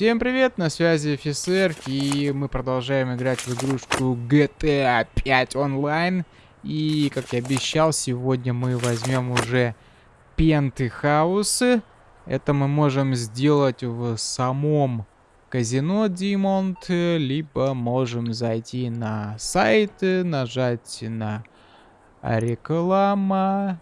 Всем привет, на связи офицер, и мы продолжаем играть в игрушку GTA 5 онлайн. И, как я обещал, сегодня мы возьмем уже пентхаусы. Это мы можем сделать в самом казино Димонт, либо можем зайти на сайт, нажать на реклама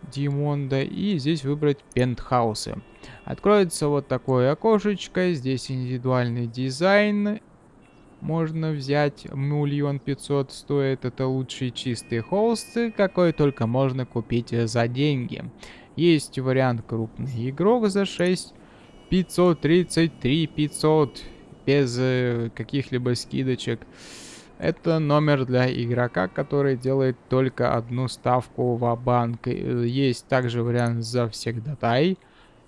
Димонда и здесь выбрать пентхаусы. Откроется вот такое окошечко, здесь индивидуальный дизайн. Можно взять миллион пятьсот стоит, это лучшие чистые холсты, какой только можно купить за деньги. Есть вариант крупный игрок за 6 533 500 без э, каких-либо скидочек. Это номер для игрока, который делает только одну ставку в банк. Э, есть также вариант за всегдатай.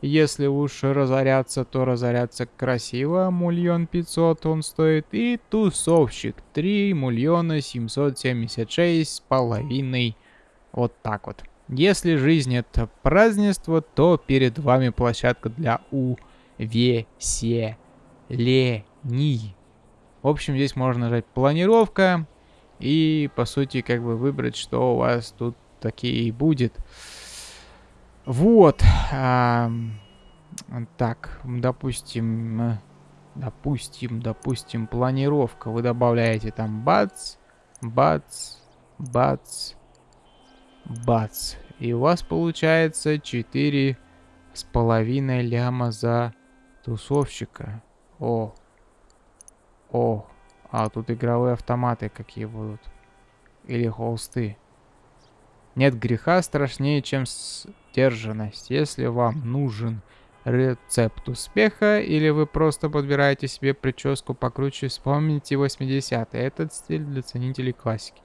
Если уж разоряться, то разоряться красиво. Миллион пятьсот он стоит. И тусовщик. 3 миллиона 776 с половиной. Вот так вот. Если жизнь это празднество, то перед вами площадка для увеселений. В общем, здесь можно нажать планировка и, по сути, как бы выбрать, что у вас тут такие будет. Вот. А, так, допустим, допустим, допустим, планировка. Вы добавляете там бац, бац, бац, бац. И у вас получается 4 с половиной ляма за тусовщика. О, о, а тут игровые автоматы какие будут. Или холсты. Нет греха страшнее, чем сдержанность. Если вам нужен рецепт успеха, или вы просто подбираете себе прическу покруче, вспомните 80-е. Этот стиль для ценителей классики.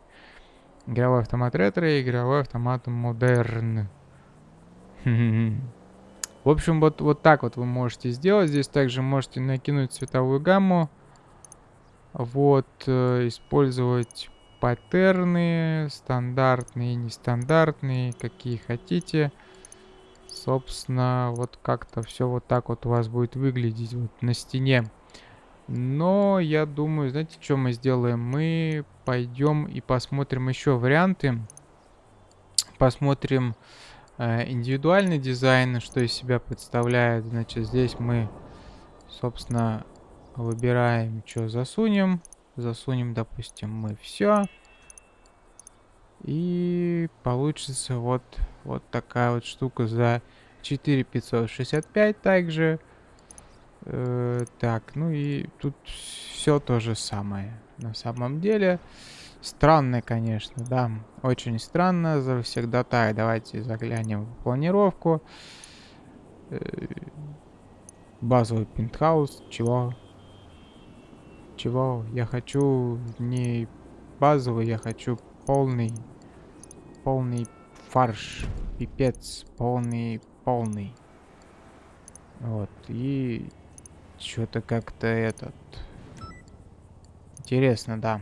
Игровой автомат ретро и игровой автомат модерн. В общем, вот, вот так вот вы можете сделать. Здесь также можете накинуть цветовую гамму. Вот, э, использовать паттерны, стандартные, нестандартные, какие хотите. Собственно, вот как-то все вот так вот у вас будет выглядеть вот на стене. Но я думаю, знаете, что мы сделаем? Мы пойдем и посмотрим еще варианты. Посмотрим э, индивидуальный дизайн, что из себя представляет. Значит, здесь мы, собственно, Выбираем, что засунем. Засунем, допустим, мы все. И получится вот, вот такая вот штука за 4565 также. Э, так, ну и тут все то же самое. На самом деле, странно, конечно, да. Очень странно. За всегда так. Давайте заглянем в планировку. Э, базовый пентхаус. Чего? Чего? Я хочу не базовый, я хочу полный. Полный фарш. Пипец. Полный, полный. Вот. И что-то как-то этот... Интересно, да.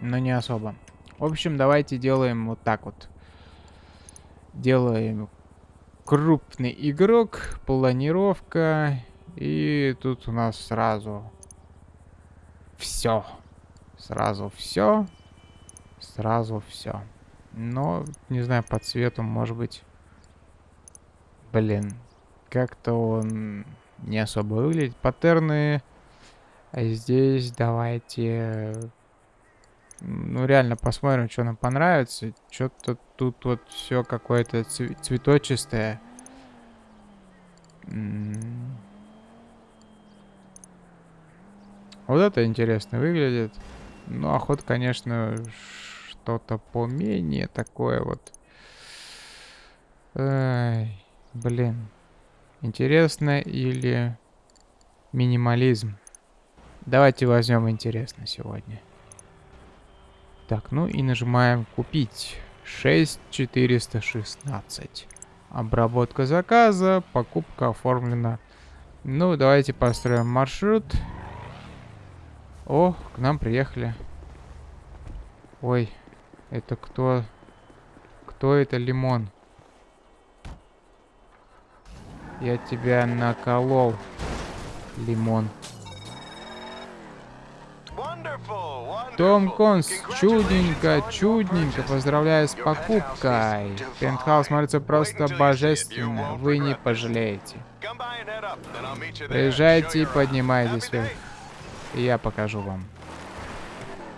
Но не особо. В общем, давайте делаем вот так вот. Делаем крупный игрок, планировка. И тут у нас сразу все. Сразу все. Сразу все. Но, не знаю, по цвету, может быть... Блин, как-то он не особо выглядит. Паттерны... А здесь давайте... Ну, реально посмотрим, что нам понравится. Что-то тут вот все какое-то цветочистое. Вот это интересно выглядит. Ну, охот, конечно, что-то поменее такое вот. Ай, блин. Интересно или минимализм? Давайте возьмем интересно сегодня. Так, ну и нажимаем купить. 6416. Обработка заказа, покупка оформлена. Ну, давайте построим маршрут. О, к нам приехали. Ой, это кто? Кто это лимон? Я тебя наколол. Лимон. Том Конс, чудненько, чудненько, поздравляю с покупкой. Пентхаус смотрится просто божественно, вы не пожалеете. Приезжайте и поднимайтесь вверх. И я покажу вам.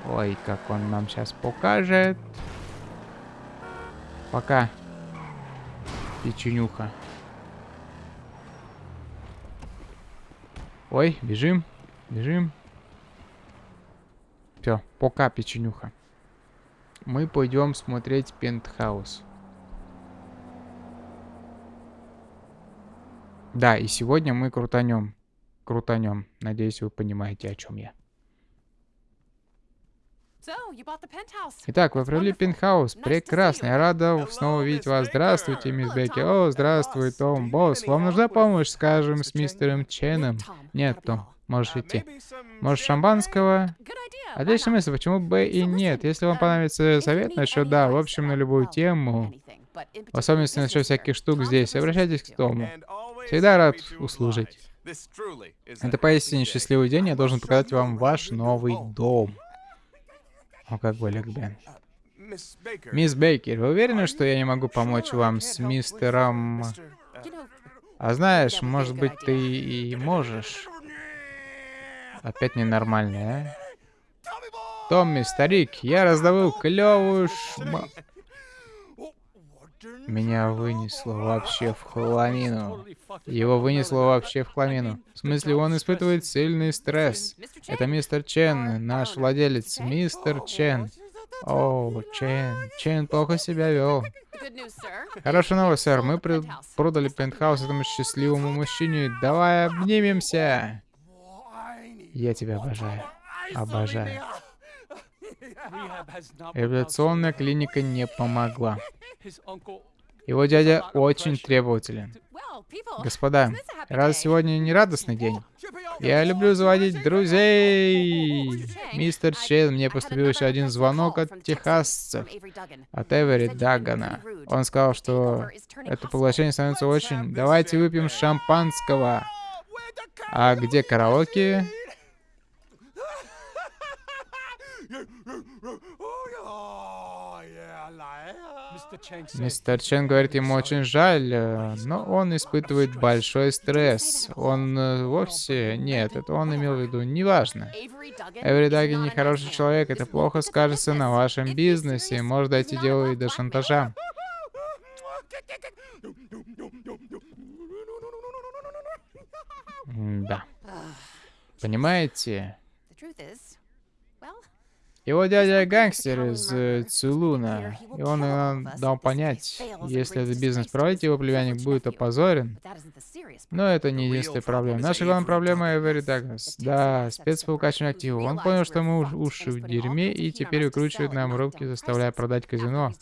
Ой, как он нам сейчас покажет. Пока. Печенюха. Ой, бежим, бежим. Все, пока, печенюха. Мы пойдем смотреть пентхаус. Да, и сегодня мы крутанем. Крутанем. Надеюсь, вы понимаете, о чем я. Итак, вы приобрели пентхаус. Прекрасно. Я рада снова видеть вас. Здравствуйте, мисс Бекки. О, здравствуй, Том. Босс, вам нужна помощь, скажем, с мистером Ченом? Нет, Том, можешь идти. Может, шампанского? Отличная мысль, почему бы и нет? Если вам понравится совет насчет, да, в общем, на любую тему, в особенности насчет всяких штук здесь, обращайтесь к Тому. Всегда рад услужить. Это поистине счастливый день, я должен показать вам ваш новый дом. О, как Олег Бен. Мисс Бейкер, вы уверены, что я не могу помочь вам с мистером... А знаешь, может быть, ты и можешь. Опять ненормальный, а? Томми, старик, я раздавил клевую шма... Меня вынесло вообще в хламину. Его вынесло вообще в хламину. В смысле, он испытывает сильный стресс. Это мистер Чен, наш владелец, мистер Чен. О, Чен. Чен плохо себя вел. Хорошая новость, сэр. Мы продали пентхаус этому счастливому мужчине. Давай обнимемся. Я тебя обожаю. Обожаю. Реабилитационная клиника не помогла. Его дядя очень требователен. Господа, раз сегодня не радостный день, я люблю заводить друзей. Мистер Чейн, мне поступил еще один звонок от техасцев, от Эвери Дагана. Он сказал, что это поглощение становится очень... Давайте выпьем шампанского. А где караоке? Мистер Чен говорит, ему очень жаль, э, но он испытывает большой стресс. Он э, вовсе... Нет, это он имел в виду. Неважно. Эври Даги нехороший человек, это плохо скажется на вашем бизнесе. Может дойти дело и до шантажа. Да. Понимаете? Его дядя гангстер из э, Цулуна, и он нам дал понять, если этот бизнес проводить, его племянник будет опозорен. Но это не единственная проблема. Наша главная проблема — Эвери Дагнес. Да, спец по укачиванию активов. Он понял, что мы уши в дерьме, и теперь выкручивает нам руки, заставляя продать казино.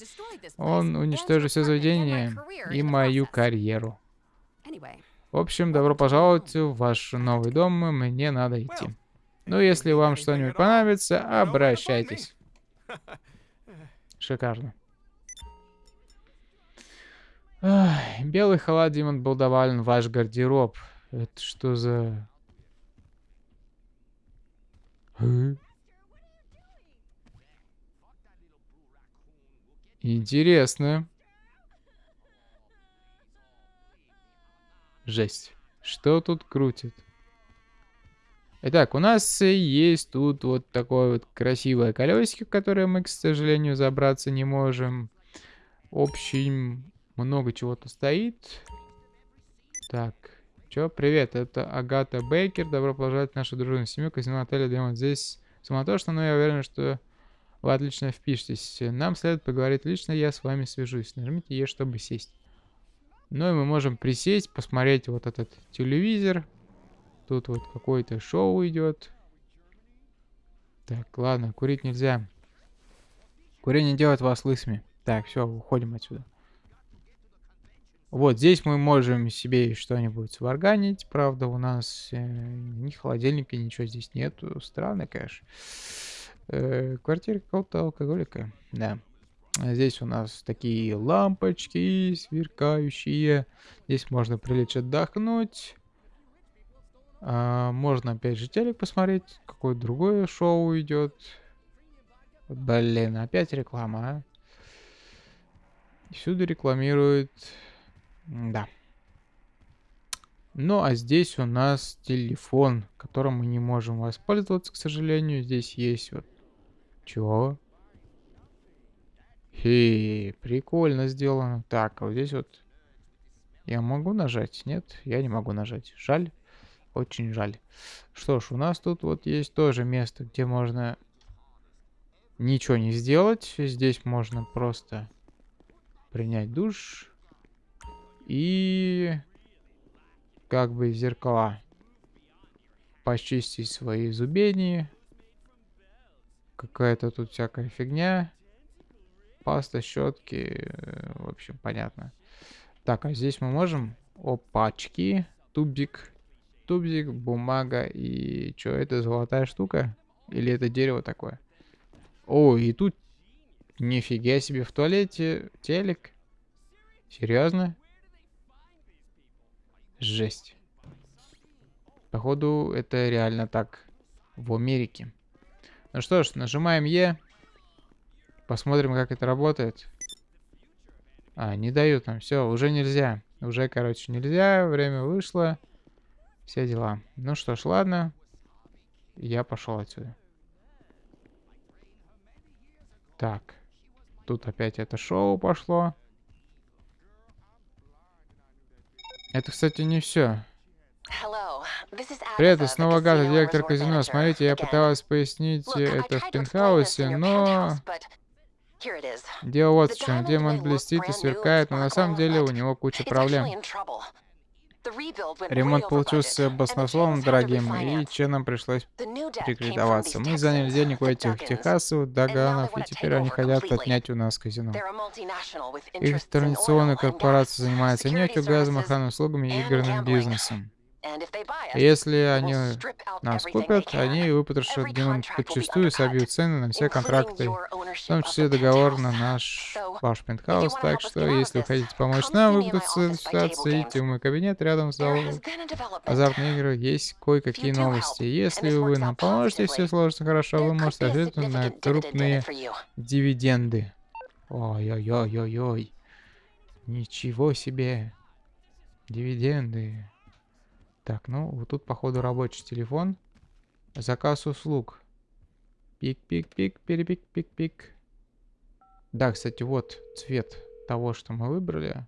Он уничтожит все заведения и мою карьеру. В общем, добро пожаловать в ваш новый дом, мне надо идти. Ну, если вам что-нибудь понравится, обращайтесь. Шикарно. Ах, белый халат, Димон, был доволен ваш гардероб. Это что за... А? Интересно. Жесть. Что тут крутит? Итак, у нас есть тут вот такое вот красивое колесико, в которое мы, к сожалению, забраться не можем. В много чего-то стоит. Так, чё, привет, это Агата Бейкер. Добро пожаловать в нашу дружную семью казино отеля Демон. Здесь суматошно, но я уверен, что вы отлично впишетесь. Нам следует поговорить лично, я с вами свяжусь. Нажмите Е, чтобы сесть. Ну и мы можем присесть, посмотреть вот этот телевизор. Тут вот какое-то шоу идет. Так, ладно, курить нельзя. Курение делает вас лысыми. Так, все, уходим отсюда. Вот здесь мы можем себе что-нибудь сварганить. Правда, у нас э, ни холодильника, ничего здесь нету. Странно, конечно. Э, квартира какого-то алкоголика. Да. Здесь у нас такие лампочки сверкающие. Здесь можно прилечь отдохнуть. А, можно опять же телек посмотреть. Какое другое шоу идет. Блин, опять реклама, а? Всюду рекламируют... Да. Ну, а здесь у нас телефон, которым мы не можем воспользоваться, к сожалению. Здесь есть вот... Чего? Хе, прикольно сделано. Так, а вот здесь вот... Я могу нажать? Нет, я не могу нажать. Жаль. Очень жаль. Что ж, у нас тут вот есть тоже место, где можно ничего не сделать. Здесь можно просто принять душ и как бы зеркала почистить свои зубени. Какая-то тут всякая фигня. Паста, щетки. В общем, понятно. Так, а здесь мы можем... Опачки. Тубик. Тубзик, бумага и... Что, это золотая штука? Или это дерево такое? О, и тут... Нифига себе, в туалете телек. Серьезно? Жесть. Походу, это реально так в Америке. Ну что ж, нажимаем Е. Посмотрим, как это работает. А, не дают нам. Все, уже нельзя. Уже, короче, нельзя. Время вышло. Все дела. Ну что ж, ладно. Я пошел отсюда. Так. Тут опять это шоу пошло. Это, кстати, не все. Привет, снова Гата, директор казино. Смотрите, я пыталась пояснить это в пентхаусе, но... Дело вот в чем. Демон блестит и сверкает, но на самом деле у него куча проблем. Ремонт получился баснословно дорогим, и членам пришлось рекредоваться. Мы заняли денег у этих техасов, доганов, и теперь они хотят отнять у нас казино. Их традиционная корпорация занимается нефтью, газом, охранными услугами и игрным бизнесом. Если они нас купят, они выпотрошат демон подчастую и собьют цены на все контракты, в том числе договор на наш ваш пентхаус. Так что, если вы хотите помочь нам выпутаться из ситуации, идите в мой кабинет рядом с залом азартные игры. Есть кое-какие новости. Если вы нам поможете, все сложится хорошо, вы можете рассчитывать на крупные дивиденды. Ой-ой-ой-ой-ой. Ничего себе. Дивиденды. Так, ну, вот тут, походу, рабочий телефон. Заказ услуг. Пик-пик-пик, перепик-пик-пик. Да, кстати, вот цвет того, что мы выбрали.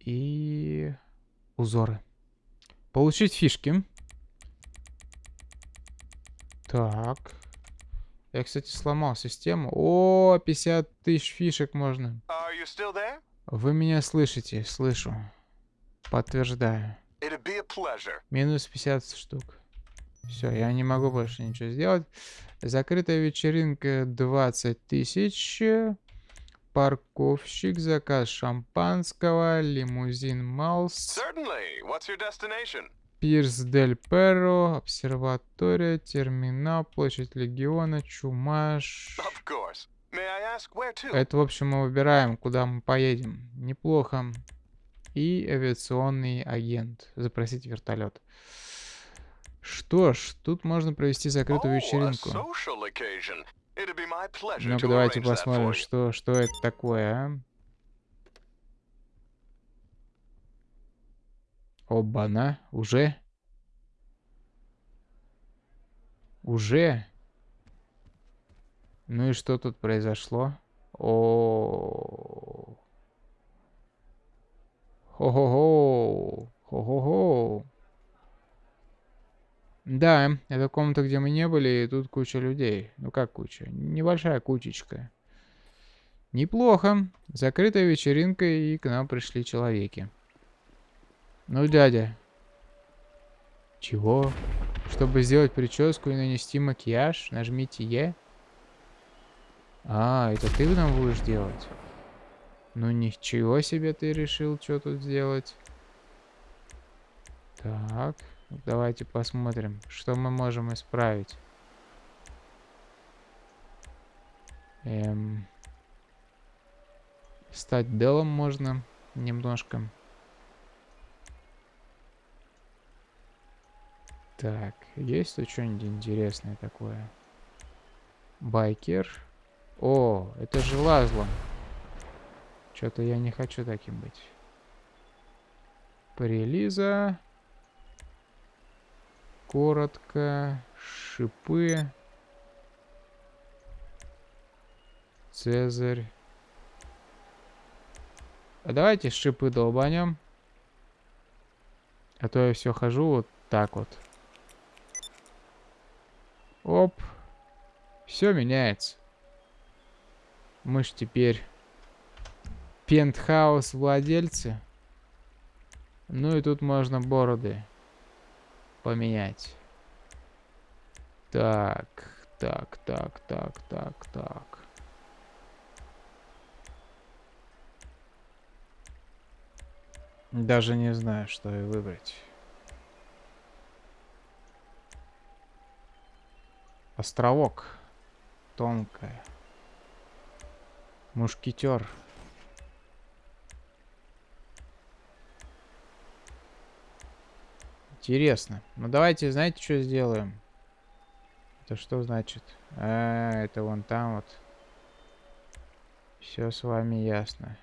И узоры. Получить фишки. Так. Я, кстати, сломал систему. О, 50 тысяч фишек можно. Вы меня слышите? Слышу. Подтверждаю. Минус 50 штук. Все, я не могу больше ничего сделать. Закрытая вечеринка 20 тысяч. Парковщик, заказ шампанского, лимузин Малс. Пирс Дель Перро, обсерватория, терминал, площадь Легиона, Чумаш. Это, в общем, мы выбираем, куда мы поедем. Неплохо и авиационный агент. Запросить вертолет. Что ж, тут можно провести закрытую вечеринку. Ну-ка, давайте посмотрим, что, что это такое, а? Оба-на, уже? Уже? Ну и что тут произошло? О, -о, -о, -о. Хо-хо-хо. Хо-хо-хо. Да, это комната, где мы не были, и тут куча людей. Ну как куча? Небольшая кучечка. Неплохо. Закрытая вечеринка, и к нам пришли человеки. Ну, дядя. Чего? Чтобы сделать прическу и нанести макияж, нажмите Е. А, это ты нам будешь делать? Ну ничего себе ты решил, что тут сделать. Так, давайте посмотрим, что мы можем исправить. Эм, стать делом можно немножко. Так, есть тут что-нибудь интересное такое? Байкер. О, это же Лазло. Что-то я не хочу таким быть. Прелиза. Коротко. Шипы. Цезарь. А давайте шипы долбанем. А то я все хожу вот так вот. Оп. Все меняется. Мы ж теперь пентхаус владельцы. Ну и тут можно бороды поменять. Так, так, так, так, так, так. Даже не знаю, что и выбрать. Островок. Тонкая. Мушкетер. Интересно. Ну давайте, знаете, что сделаем? Это что значит? А, это вон там вот. Все с вами ясно.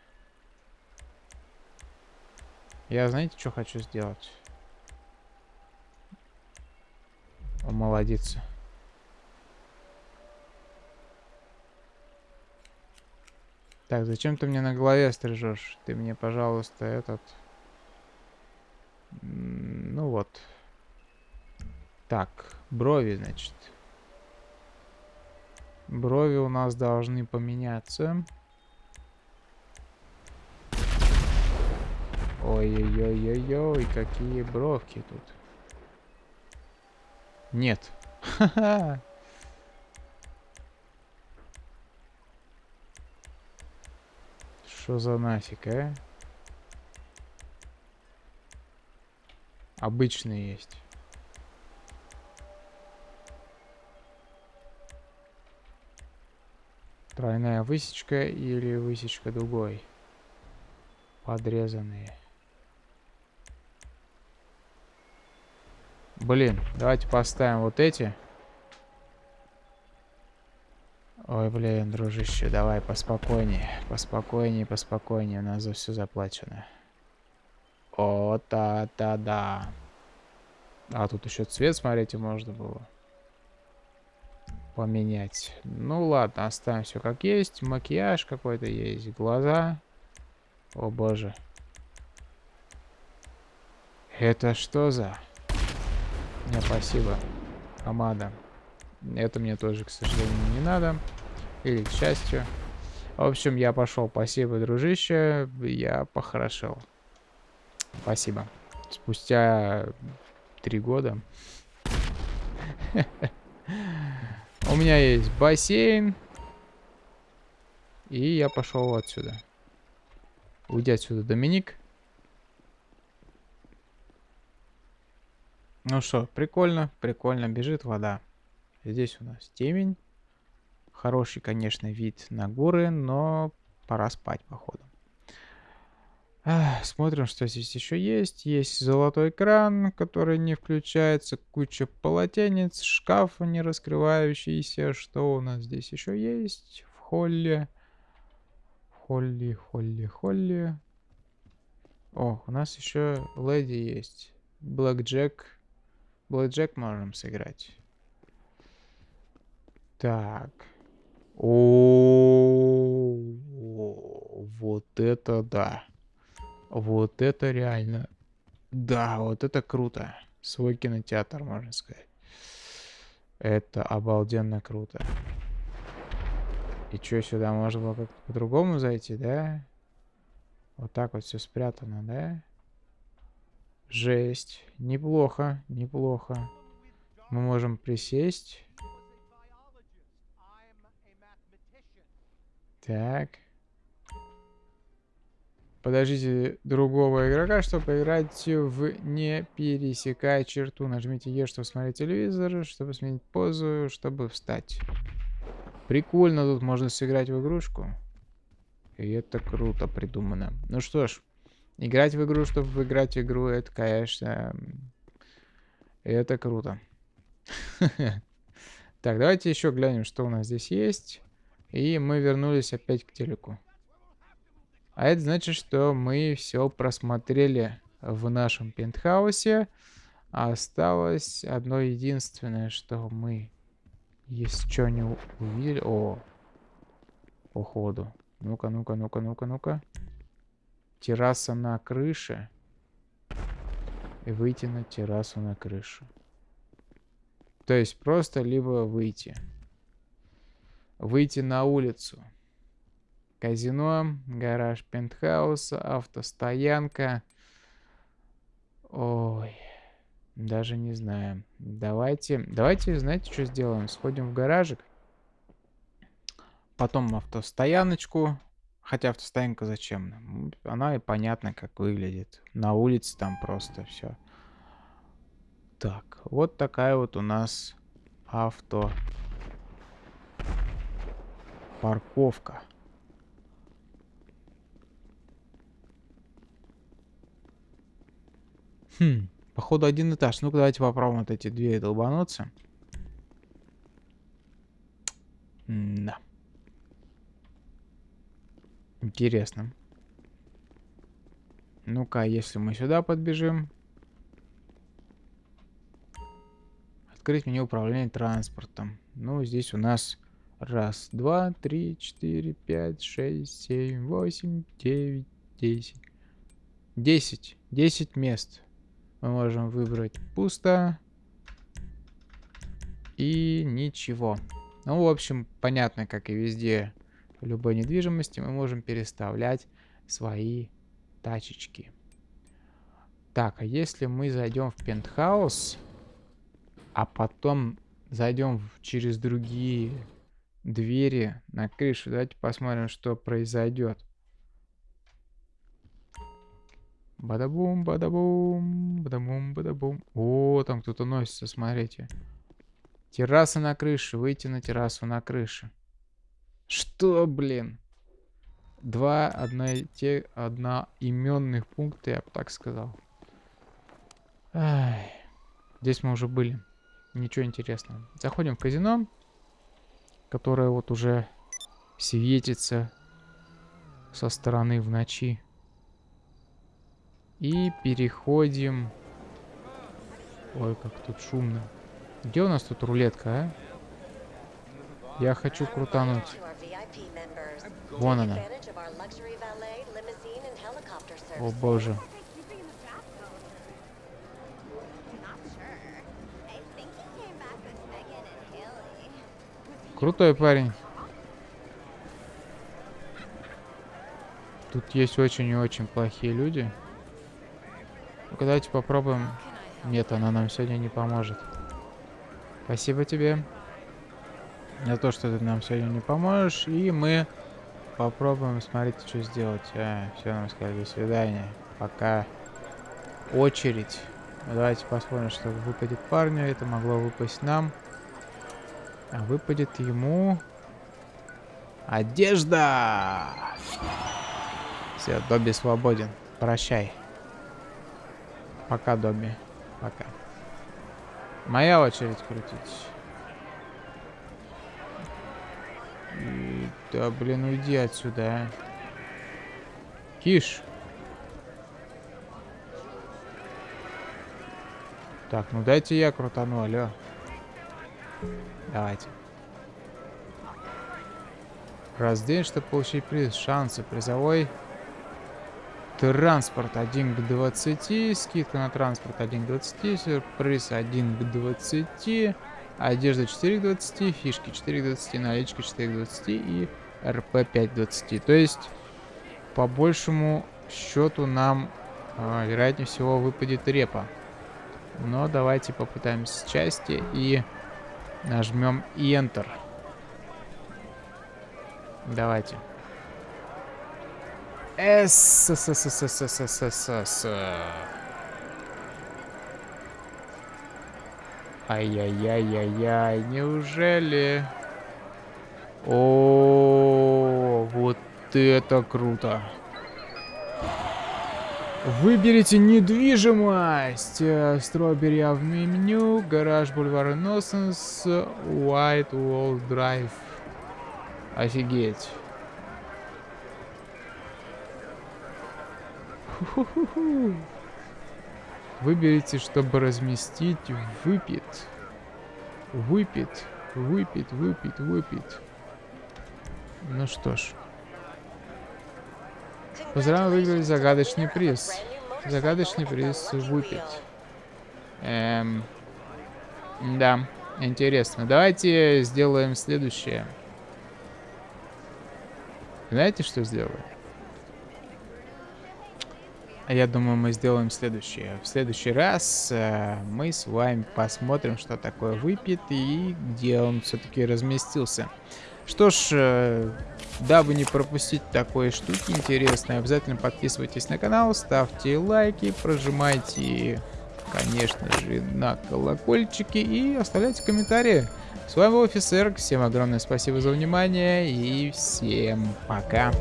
Я, знаете, что хочу сделать? Омолодиться. Так, зачем ты мне на голове стрижешь? Ты мне, пожалуйста, этот... Так, брови, значит. Брови у нас должны поменяться. Ой-ой-ой-ой-ой, какие бровки тут. Нет. Что за нафиг, а? Обычные есть. Тройная высечка или высечка другой. Подрезанные. Блин, давайте поставим вот эти. Ой, блин, дружище, давай поспокойнее, поспокойнее, поспокойнее, у нас за все заплачено. О, та-та-да. А тут еще цвет, смотрите, можно было поменять. Ну ладно, оставим все как есть. Макияж какой-то есть, глаза. О боже. Это что за... Не, спасибо. Помада. Это мне тоже, к сожалению, не надо. Или к счастью. В общем, я пошел. Спасибо, дружище. Я похорошел. Спасибо. Спустя три года. У меня есть бассейн. И я пошел отсюда. Уйди отсюда, Доминик. Ну что, прикольно, прикольно. Бежит вода. Здесь у нас темень. Хороший, конечно, вид на горы, но пора спать, походу. Смотрим, что здесь еще есть. Есть золотой кран, который не включается. Куча полотенец, шкаф не раскрывающийся. Что у нас здесь еще есть? В холле. В холле, холле, холле. О, у нас еще леди есть. Блэк Джек. Блэк Джек можем сыграть. Так. О, вот это да. Вот это реально. Да, вот это круто. Свой кинотеатр, можно сказать. Это обалденно круто. И что, сюда можно было как-то по-другому зайти, да? Вот так вот все спрятано, да? Жесть. Неплохо, неплохо. Мы можем присесть. Так. Подождите другого игрока, чтобы поиграть в «Не пересекая черту». Нажмите «Е», чтобы смотреть телевизор, чтобы сменить позу, чтобы встать. Прикольно, тут можно сыграть в игрушку. И это круто придумано. Ну что ж, играть в игру, чтобы выиграть игру, это, конечно... Это круто. Так, давайте еще глянем, что у нас здесь есть. И мы вернулись опять к телеку. А это значит, что мы все просмотрели в нашем пентхаусе. Осталось одно единственное, что мы что не увидели. О, походу. Ну-ка, ну-ка, ну-ка, ну-ка, ну-ка. Терраса на крыше. И выйти на террасу на крышу. То есть просто либо выйти. Выйти на улицу. Казино, гараж пентхауса, автостоянка. Ой, даже не знаю. Давайте, давайте, знаете, что сделаем? Сходим в гаражик. Потом автостояночку. Хотя автостоянка зачем? Она и понятно, как выглядит. На улице там просто все. Так, вот такая вот у нас авто парковка. Хм, походу один этаж. Ну-ка давайте попробуем вот эти двери долбануться. да. Интересно. Ну-ка, если мы сюда подбежим. Открыть меню управления транспортом. Ну, здесь у нас раз, два, три, четыре, пять, шесть, семь, восемь, девять, десять. Десять. Десять мест. Мы можем выбрать пусто. И ничего. Ну, в общем, понятно, как и везде в любой недвижимости, мы можем переставлять свои тачечки. Так, а если мы зайдем в пентхаус а потом зайдем через другие двери на крышу. Давайте посмотрим, что произойдет. Бадабум, бадабум, бадабум, бадабум. О, там кто-то носится, смотрите. Терраса на крыше, выйти на террасу на крыше. Что, блин? Два одно, те, одноименных пункта, я бы так сказал. Ай. Здесь мы уже были. Ничего интересного. Заходим в казино, которое вот уже светится со стороны в ночи. И переходим... Ой, как тут шумно. Где у нас тут рулетка, а? Я хочу крутануть. Вон она. О боже. Крутой парень. Тут есть очень и очень плохие люди. Ну давайте попробуем. Нет, она нам сегодня не поможет. Спасибо тебе. За то, что ты нам сегодня не поможешь. И мы попробуем, смотрите, что сделать. А, все, нам сказали, до свидания. Пока. Очередь. Давайте посмотрим, что выпадет парню. Это могло выпасть нам. А выпадет ему... Одежда! Все, Добби свободен. Прощай. Пока, Добби. Пока. Моя очередь крутить. И... Да, блин, уйди отсюда, а. Киш. Так, ну дайте я крутану, алло. Давайте. Раздень, чтобы получить приз. Шансы. Призовой. Транспорт 1 к 20. Скидка на транспорт 1 к 20. Сюрприз 1 к 20. Одежда 4 к 20. Фишки 4 к 20. Наличка 4 к 20. И РП 5 к 20. То есть, по большему счету нам, э, вероятнее всего, выпадет репа. Но давайте попытаемся части и Нажмем Enter. Давайте. С с с с с с с с с Ай-яй-яй-яй-яй, неужели? О, вот это круто. Выберите недвижимость. Стробери в меню. Гараж Бульвар Innocence. White Wall Drive. Офигеть. Выберите, чтобы разместить выпит. Выпит, выпит, выпит, выпит. Ну что ж. Поздравляю, выиграли загадочный приз. Загадочный приз выпит. Эм, да, интересно. Давайте сделаем следующее. Знаете, что сделаем? Я думаю, мы сделаем следующее. В следующий раз э, мы с вами посмотрим, что такое выпит и где он все-таки разместился. Что ж, э, дабы не пропустить такой штуки интересные, обязательно подписывайтесь на канал, ставьте лайки, прожимайте, конечно же, на колокольчики и оставляйте комментарии. С вами был Офисер, всем огромное спасибо за внимание и всем пока.